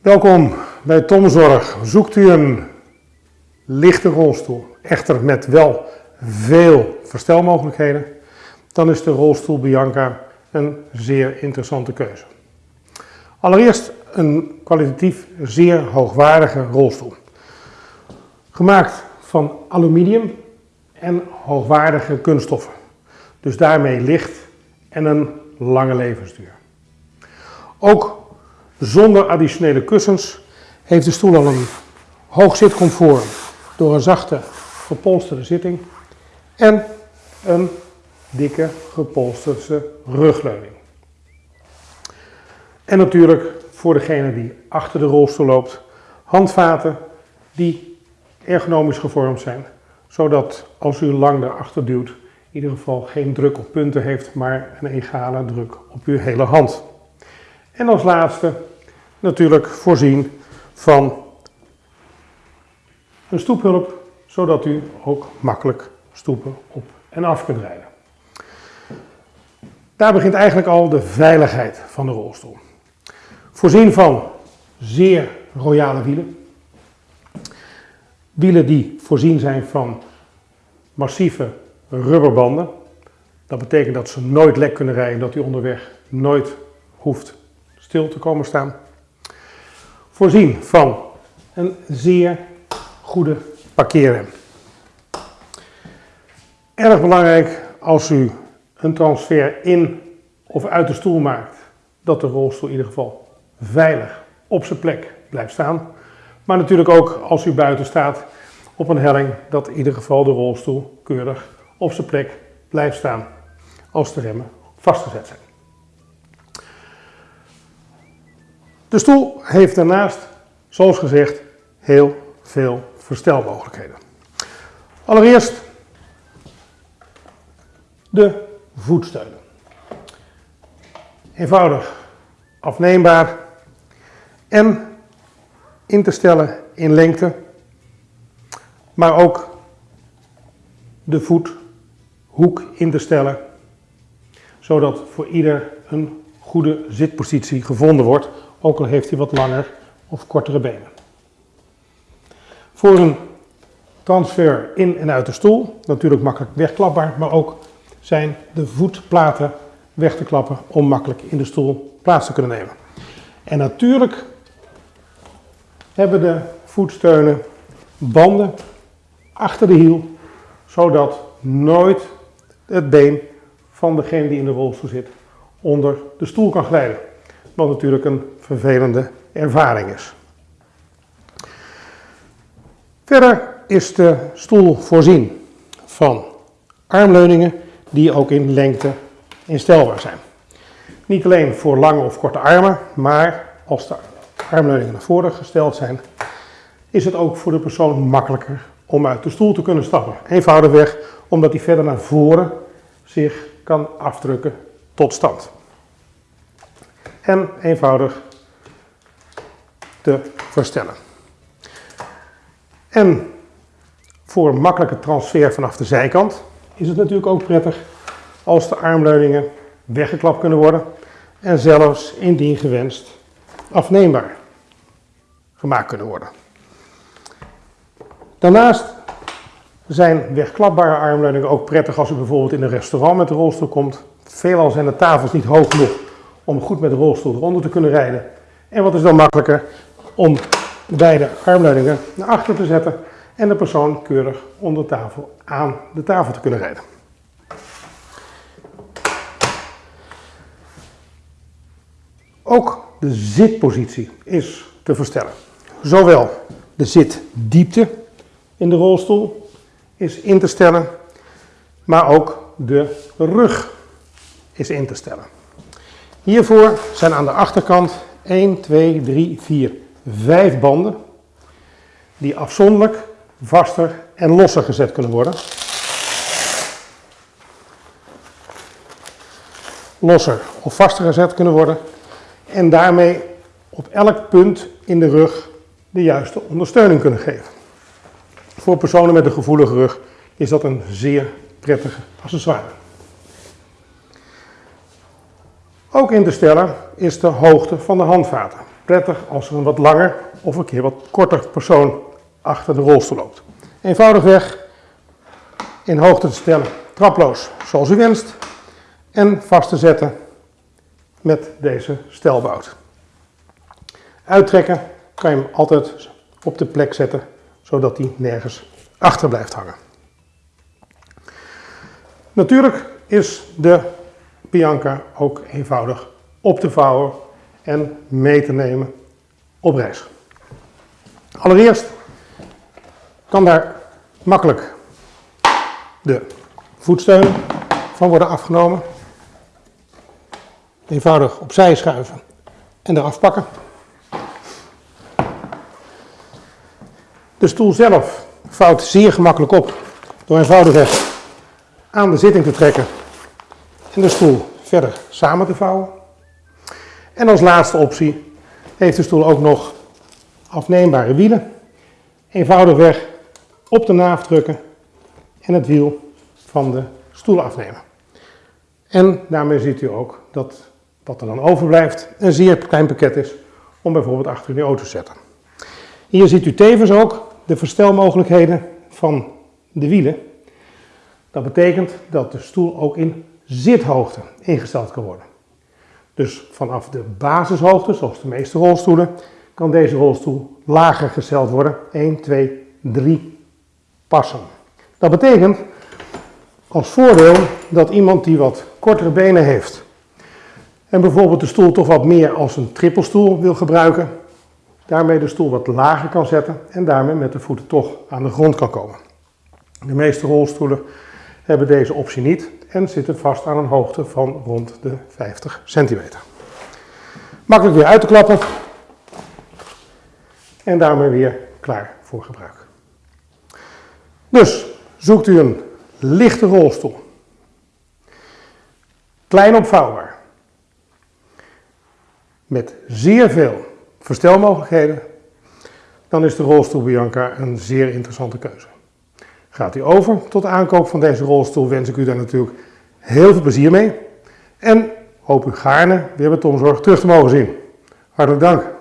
Welkom bij Tomzorg. Zoekt u een lichte rolstoel, echter met wel veel verstelmogelijkheden, dan is de rolstoel Bianca een zeer interessante keuze. Allereerst een kwalitatief zeer hoogwaardige rolstoel. Gemaakt van aluminium en hoogwaardige kunststoffen. Dus daarmee licht en een lange levensduur. Ook zonder additionele kussens heeft de stoel al een hoog zitcomfort door een zachte gepolsterde zitting en een dikke gepolsterde rugleuning. En natuurlijk voor degene die achter de rolstoel loopt, handvaten die ergonomisch gevormd zijn, zodat als u lang daarachter duwt, in ieder geval geen druk op punten heeft, maar een egale druk op uw hele hand. En als laatste natuurlijk voorzien van een stoephulp, zodat u ook makkelijk stoepen op en af kunt rijden. Daar begint eigenlijk al de veiligheid van de rolstoel. Voorzien van zeer royale wielen. Wielen die voorzien zijn van massieve rubberbanden. Dat betekent dat ze nooit lek kunnen rijden, dat u onderweg nooit hoeft stil te komen staan. Voorzien van een zeer goede parkeerrem. Erg belangrijk als u een transfer in of uit de stoel maakt, dat de rolstoel in ieder geval veilig op zijn plek blijft staan. Maar natuurlijk ook als u buiten staat op een helling, dat in ieder geval de rolstoel keurig op zijn plek blijft staan als de remmen vastgezet zijn. De stoel heeft daarnaast, zoals gezegd, heel veel verstelmogelijkheden. Allereerst de voetsteunen. Eenvoudig afneembaar en in te stellen in lengte, maar ook de voethoek in te stellen, zodat voor ieder een goede zitpositie gevonden wordt, ook al heeft hij wat langer of kortere benen. Voor een transfer in en uit de stoel, natuurlijk makkelijk wegklapbaar, maar ook zijn de voetplaten weg te klappen om makkelijk in de stoel plaats te kunnen nemen. En natuurlijk hebben de voetsteunen banden achter de hiel, zodat nooit het been van degene die in de rolstoel zit onder de stoel kan glijden. Wat natuurlijk een vervelende ervaring is. Verder is de stoel voorzien van armleuningen die ook in lengte instelbaar zijn. Niet alleen voor lange of korte armen, maar als de armleuningen naar voren gesteld zijn, is het ook voor de persoon makkelijker om uit de stoel te kunnen stappen. Eenvoudigweg omdat hij verder naar voren zich kan afdrukken tot stand. En eenvoudig te verstellen. En voor makkelijke transfer vanaf de zijkant is het natuurlijk ook prettig als de armleuningen weggeklapt kunnen worden en zelfs indien gewenst afneembaar gemaakt kunnen worden. Daarnaast zijn wegklapbare armleuningen ook prettig als u bijvoorbeeld in een restaurant met de rolstoel komt. Veelal zijn de tafels niet hoog genoeg om goed met de rolstoel eronder te kunnen rijden. En wat is dan makkelijker om beide armleuningen naar achter te zetten en de persoon keurig onder tafel aan de tafel te kunnen rijden. Ook de zitpositie is te verstellen. Zowel de zitdiepte in de rolstoel is in te stellen, maar ook de rug is in te stellen. Hiervoor zijn aan de achterkant 1, 2, 3, 4, 5 banden die afzonderlijk vaster en losser gezet kunnen worden. Losser of vaster gezet kunnen worden en daarmee op elk punt in de rug de juiste ondersteuning kunnen geven. Voor personen met een gevoelige rug is dat een zeer prettige accessoire. Ook in te stellen is de hoogte van de handvaten. prettig als er een wat langer of een keer wat korter persoon achter de rolstoel loopt. Eenvoudigweg in hoogte te stellen, traploos zoals u wenst en vast te zetten met deze stelbout. Uittrekken kan je hem altijd op de plek zetten, zodat hij nergens achter blijft hangen. Natuurlijk is de Bianca ook eenvoudig op te vouwen en mee te nemen op reis. Allereerst kan daar makkelijk de voetsteun van worden afgenomen. Eenvoudig opzij schuiven en eraf pakken. De stoel zelf vouwt zeer gemakkelijk op door eenvoudigweg aan de zitting te trekken en de stoel verder samen te vouwen. En als laatste optie heeft de stoel ook nog afneembare wielen. Eenvoudigweg op de naaf drukken en het wiel van de stoel afnemen. En daarmee ziet u ook dat wat er dan overblijft een zeer klein pakket is om bijvoorbeeld achter in de auto te zetten. Hier ziet u tevens ook de verstelmogelijkheden van de wielen. Dat betekent dat de stoel ook in zithoogte ingesteld kan worden. Dus vanaf de basishoogte, zoals de meeste rolstoelen, kan deze rolstoel lager gesteld worden. 1, 2, 3 passen. Dat betekent als voordeel dat iemand die wat kortere benen heeft en bijvoorbeeld de stoel toch wat meer als een trippelstoel wil gebruiken, daarmee de stoel wat lager kan zetten en daarmee met de voeten toch aan de grond kan komen. De meeste rolstoelen hebben deze optie niet en zitten vast aan een hoogte van rond de 50 centimeter. Makkelijk weer uit te klappen en daarmee weer klaar voor gebruik. Dus zoekt u een lichte rolstoel, klein opvouwbaar, met zeer veel verstelmogelijkheden, dan is de rolstoel Bianca een zeer interessante keuze. Gaat u over tot de aankoop van deze rolstoel, wens ik u daar natuurlijk heel veel plezier mee. En hoop u gaarne weer bij Tomzorg terug te mogen zien. Hartelijk dank.